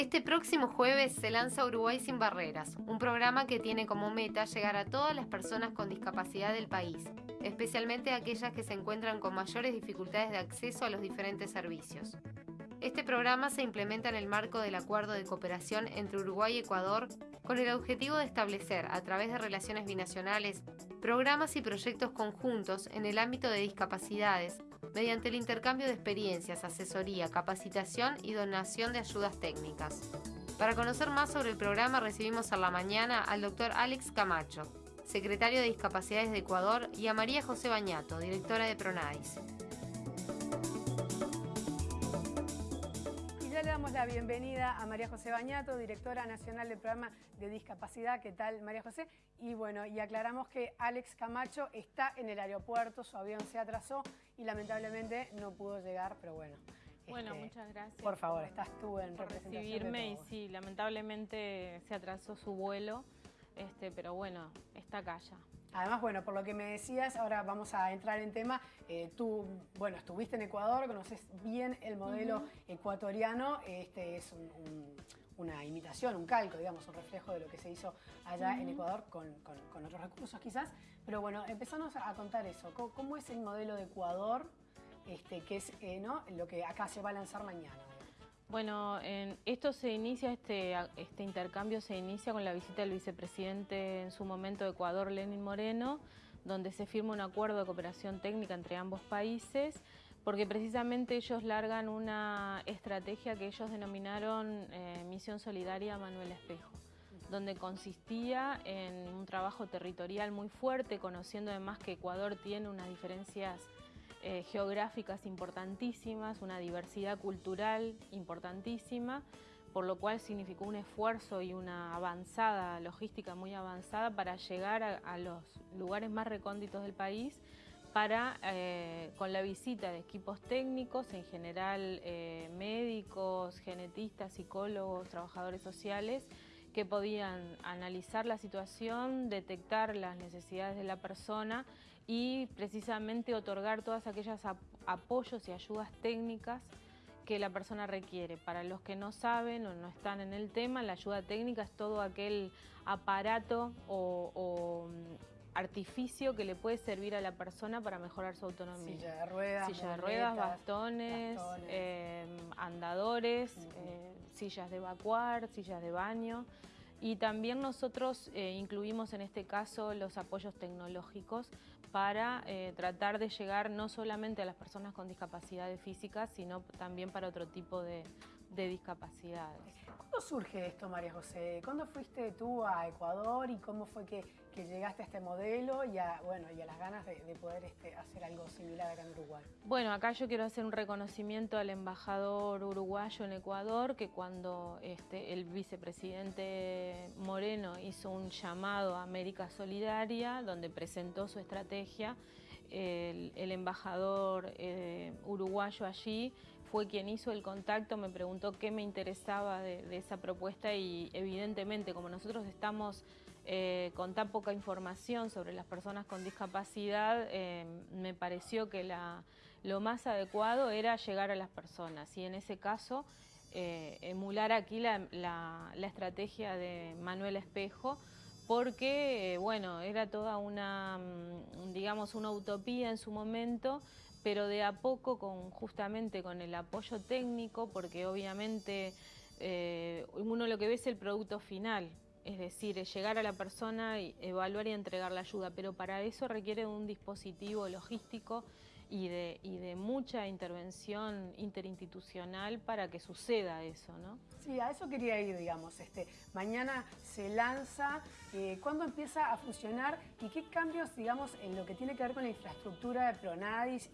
Este próximo jueves se lanza Uruguay sin Barreras, un programa que tiene como meta llegar a todas las personas con discapacidad del país, especialmente aquellas que se encuentran con mayores dificultades de acceso a los diferentes servicios. Este programa se implementa en el marco del acuerdo de cooperación entre Uruguay y Ecuador con el objetivo de establecer, a través de relaciones binacionales, programas y proyectos conjuntos en el ámbito de discapacidades, mediante el intercambio de experiencias, asesoría, capacitación y donación de ayudas técnicas. Para conocer más sobre el programa recibimos a la mañana al doctor Alex Camacho, secretario de Discapacidades de Ecuador, y a María José Bañato, directora de Pronadis. Damos la bienvenida a María José Bañato, directora nacional del programa de discapacidad. ¿Qué tal, María José? Y bueno, y aclaramos que Alex Camacho está en el aeropuerto, su avión se atrasó y lamentablemente no pudo llegar, pero bueno. Bueno, este, muchas gracias. Por favor, estás tú en por representación recibirme y sí, lamentablemente se atrasó su vuelo, este, pero bueno, está acá ya. Además, bueno, por lo que me decías, ahora vamos a entrar en tema. Eh, tú, bueno, estuviste en Ecuador, conoces bien el modelo ecuatoriano. Este es una imitación, un calco, digamos, un reflejo de lo que se hizo allá en Ecuador con, otros recursos quizás. Pero bueno, empezamos a contar eso. ¿Cómo, es el modelo de Ecuador, este, que es eh, ¿no? lo que acá se va a lanzar mañana? Bueno, esto se inicia, este, este intercambio se inicia con la visita del vicepresidente en su momento de Ecuador, Lenin Moreno, donde se firma un acuerdo de cooperación técnica entre ambos países, porque precisamente ellos largan una estrategia que ellos denominaron eh, Misión Solidaria Manuel Espejo donde consistía en un trabajo territorial muy fuerte, conociendo además que Ecuador tiene unas diferencias eh, geográficas importantísimas, una diversidad cultural importantísima, por lo cual significó un esfuerzo y una avanzada, logística muy avanzada para llegar a, los lugares más recónditos del país para, eh, con la visita de equipos técnicos, en general eh, médicos, genetistas, psicólogos, trabajadores sociales, que podían analizar la situación, detectar las necesidades de la persona y precisamente otorgar todas aquellas apoyos y ayudas técnicas que la persona requiere. Para los que no saben o no están en el tema, la ayuda técnica es todo aquel aparato o, mm, artificio que le puede servir a la persona para mejorar su autonomía. Silla de ruedas, Silla de ruedas, bastones, em, andadores, eh, sillas de evacuar, sillas de baño. Y también nosotros eh, incluimos en este caso los apoyos tecnológicos para eh, tratar de llegar no solamente a las personas con discapacidades físicas, sino también para otro tipo de, discapacidades. ¿Cuándo surge esto, María José? ¿Cuándo fuiste tú a Ecuador y cómo fue que, llegaste a este modelo y a, bueno, y a las ganas de, poder este, hacer algo similar acá en Uruguay? Bueno, acá yo quiero hacer un reconocimiento al embajador uruguayo en Ecuador, que cuando este, el vicepresidente Moreno hizo un llamado a América Solidaria, donde presentó su estrategia, el, embajador eh, uruguayo allí fue quien hizo el contacto, me preguntó qué me interesaba de, esa propuesta y evidentemente como nosotros estamos eh, con tan poca información sobre las personas con discapacidad, eh, me pareció que lo más adecuado era llegar a las personas y en ese caso emular aquí la, la estrategia de Manuel Espejo, porque, bueno, era toda una, mm, digamos, una utopía en su momento, pero de a poco, con, justamente con el apoyo técnico, porque obviamente eh, uno lo que ve es el producto final, es decir, llegar a la persona, y evaluar y entregar la ayuda, pero para eso requiere un dispositivo logístico y de, y de mucha intervención interinstitucional para que suceda eso, ¿no? Sí, a eso quería ir, digamos. Este, mañana se lanza, eh, ¿cuándo empieza a funcionar y qué cambios, digamos, en lo que tiene que ver con la infraestructura de Pronadis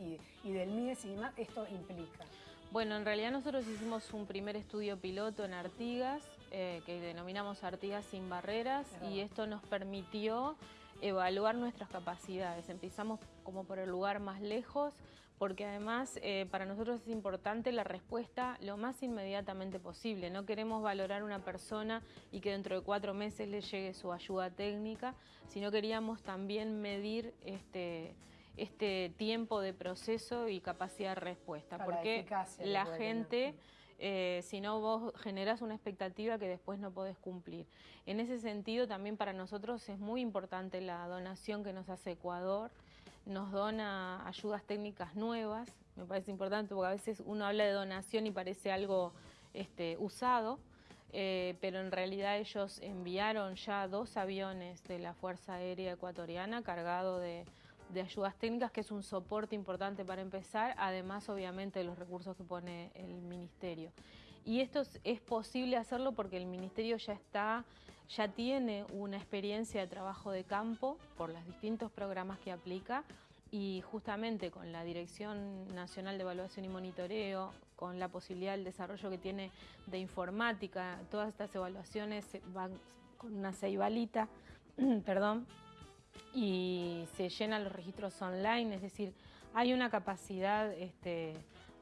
y, del MIDES y demás, esto implica? Bueno, en realidad nosotros hicimos un primer estudio piloto en Artigas, eh, que denominamos Artigas sin barreras, y esto nos permitió evaluar nuestras capacidades. Empezamos como por el lugar más lejos, porque además eh, para nosotros es importante la respuesta lo más inmediatamente posible. No queremos valorar una persona y que dentro de cuatro meses le llegue su ayuda técnica, sino queríamos también medir este, este tiempo de proceso y capacidad de respuesta, porque la, gente... eh, si no vos generás una expectativa que después no podés cumplir. En ese sentido también para nosotros es muy importante la donación que nos hace Ecuador, nos dona ayudas técnicas nuevas, me parece importante porque a veces uno habla de donación y parece algo este, usado, eh, pero en realidad ellos enviaron ya dos aviones de la Fuerza Aérea Ecuatoriana cargados de, ayudas técnicas, que es un soporte importante para empezar, además obviamente de los recursos que pone el Ministerio. Y esto es, posible hacerlo porque el Ministerio ya está ya tiene una experiencia de trabajo de campo por los distintos programas que aplica y justamente con la Dirección Nacional de Evaluación y Monitoreo, con la posibilidad del desarrollo que tiene de informática, todas estas evaluaciones van con una ceibalita, perdón, y se llenan los registros online, es decir, hay una capacidad este,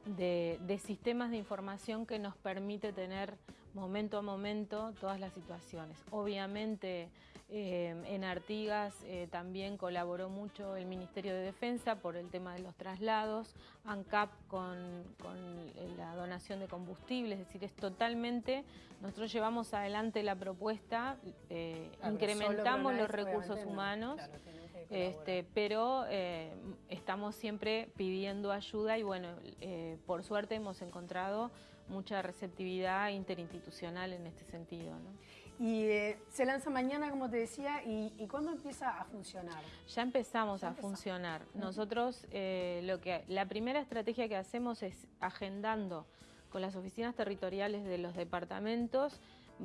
de, de, sistemas de información que nos permite tener momento a momento todas las situaciones. Obviamente eh, en Artigas eh, también colaboró mucho el Ministerio de Defensa por el tema de los traslados, ANCAP con, eh, la donación de combustible, es decir, es totalmente, nosotros llevamos adelante la propuesta, incrementamos los recursos humanos, este, pero estamos siempre pidiendo ayuda y bueno, por suerte hemos encontrado mucha receptividad interinstitucional en este sentido. ¿no? Y eh, se lanza mañana, como te decía, y, ¿cuándo empieza a funcionar? Ya empezamos a funcionar. Nosotros, eh, lo que la primera estrategia que hacemos es agendando con las oficinas territoriales de los departamentos,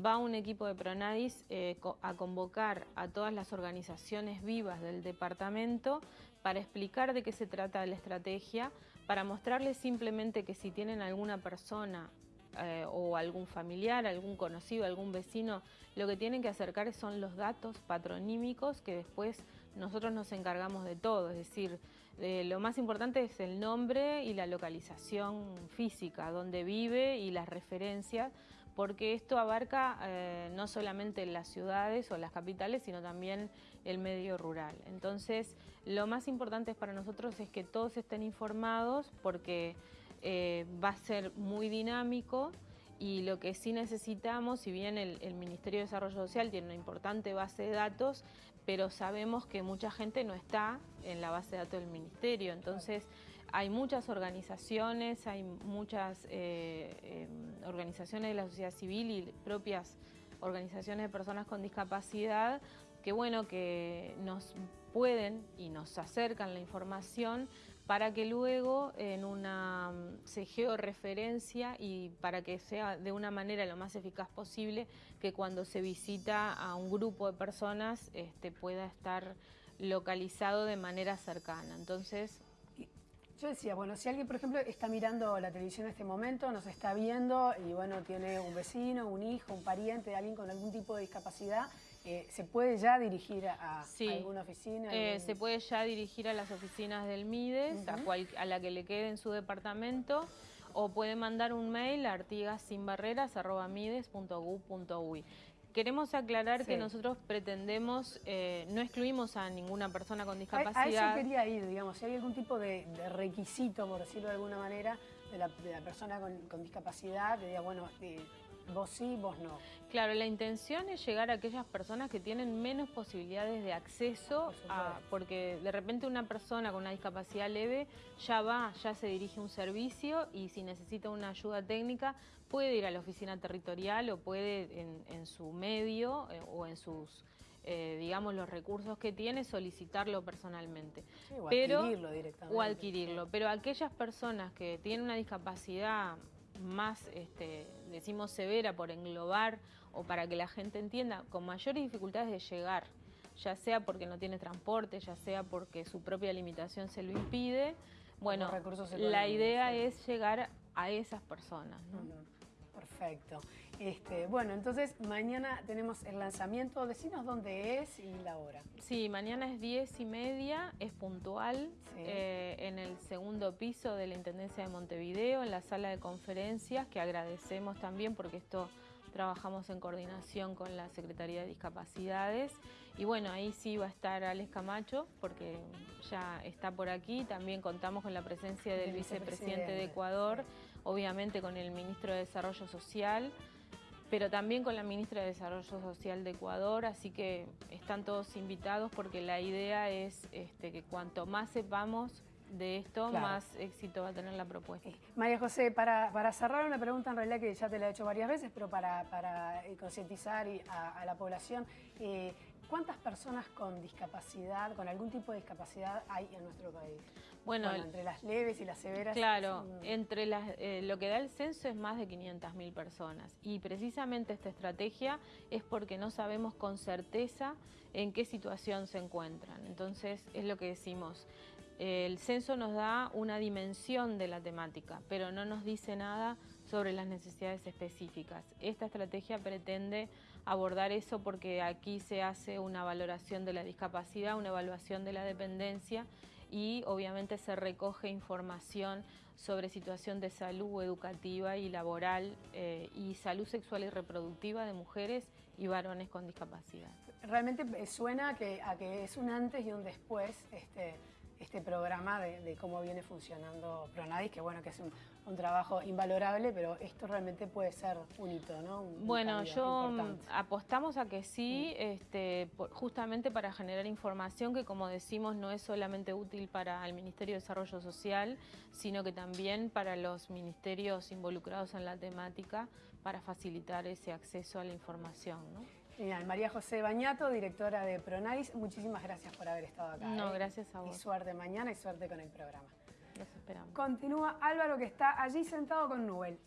va un equipo de Pronadis eh, a convocar a todas las organizaciones vivas del departamento para explicar de qué se trata la estrategia, para mostrarles simplemente que si tienen alguna persona eh, o algún familiar, algún conocido, algún vecino, lo que tienen que acercar son los datos patronímicos que después nosotros nos encargamos de todo, es decir, lo más importante es el nombre y la localización física, donde vive y las referencias, porque esto abarca eh, no solamente las ciudades o las capitales, sino también el medio rural. Entonces, lo más importante para nosotros es que todos estén informados porque eh, va a ser muy dinámico y lo que sí necesitamos, si bien el, Ministerio de Desarrollo Social tiene una importante base de datos, pero sabemos que mucha gente no está en la base de datos del Ministerio, entonces hay muchas organizaciones, hay muchas eh, em, organizaciones de la sociedad civil y propias organizaciones de personas con discapacidad que bueno, que nos pueden y nos acercan la información para que luego en una se georreferencia y para que sea de una manera lo más eficaz posible que cuando se visita a un grupo de personas este, pueda estar localizado de manera cercana. Entonces, yo decía, bueno, si alguien, por ejemplo, está mirando la televisión en este momento, nos está viendo y, bueno, tiene un vecino, un hijo, un pariente, alguien con algún tipo de discapacidad, eh, ¿Se puede ya dirigir a, alguna oficina? Eh, se puede ya dirigir a las oficinas del MIDES, a, la que le quede en su departamento, o puede mandar un mail a artigasinbarreras.mides.gov.uy. Queremos aclarar que nosotros pretendemos, eh, no excluimos a ninguna persona con discapacidad. A, eso quería ir, digamos, si hay algún tipo de, requisito, por decirlo de alguna manera, de la, persona con, discapacidad, que diga, bueno, Vos sí, vos no. Claro, la intención es llegar a aquellas personas que tienen menos posibilidades de acceso, a, porque de repente una persona con una discapacidad leve ya va, ya se dirige a un servicio y si necesita una ayuda técnica puede ir a la oficina territorial o puede en, su medio eh, o en sus... Eh, digamos, los recursos que tiene, solicitarlo personalmente. o adquirirlo directamente. O adquirirlo. Pero aquellas personas que tienen una discapacidad más, este, decimos, severa por englobar o para que la gente entienda, con mayores dificultades de llegar, ya sea porque no tiene transporte, ya sea porque su propia limitación se lo impide. Bueno, la idea es llegar a esas personas. Perfecto. Este, bueno, entonces mañana tenemos el lanzamiento. Decinos dónde es y la hora. Sí, mañana es 10 y media, es puntual, eh, en el segundo piso de la Intendencia de Montevideo, en la sala de conferencias, que agradecemos también porque esto trabajamos en coordinación con la Secretaría de Discapacidades. Y bueno, ahí sí va a estar Alex Camacho porque ya está por aquí, también contamos con la presencia del vicepresidente de Ecuador, obviamente con el ministro de Desarrollo Social, pero también con la ministra de Desarrollo Social de Ecuador, así que están todos invitados porque la idea es este, que cuanto más sepamos de esto, más éxito va a tener la propuesta. Eh, María José, para, cerrar una pregunta en realidad que ya te la he hecho varias veces, pero para, eh, concientizar a, la población, eh, ¿cuántas personas con discapacidad, con algún tipo de discapacidad hay en nuestro país? Bueno, entre las leves y las severas. Claro, entre las, lo que da el censo es más de 500.000 personas y precisamente esta estrategia es porque no sabemos con certeza en qué situación se encuentran. Entonces es lo que decimos, el censo nos da una dimensión de la temática, pero no nos dice nada sobre las necesidades específicas. Esta estrategia pretende abordar eso porque aquí se hace una valoración de la discapacidad, una evaluación de la dependencia y obviamente se recoge información sobre situación de salud educativa y laboral eh, y salud sexual y reproductiva de mujeres y varones con discapacidad. Realmente eh, suena que, a que es un antes y un después este, este programa de, cómo viene funcionando Pronadis, que bueno, que es un, trabajo invalorable, pero esto realmente puede ser un hito, ¿no? bueno, yo apostamos a que sí, mm. este, justamente para generar información que como decimos no es solamente útil para el Ministerio de Desarrollo Social, sino que también para los ministerios involucrados en la temática para facilitar ese acceso a la información, ¿no? Genial. María José Bañato, directora de Pronadis, muchísimas gracias por haber estado acá. No, ¿eh? gracias a vos. Y suerte mañana y suerte con el programa. Los esperamos. Continúa Álvaro que está allí sentado con Nubel.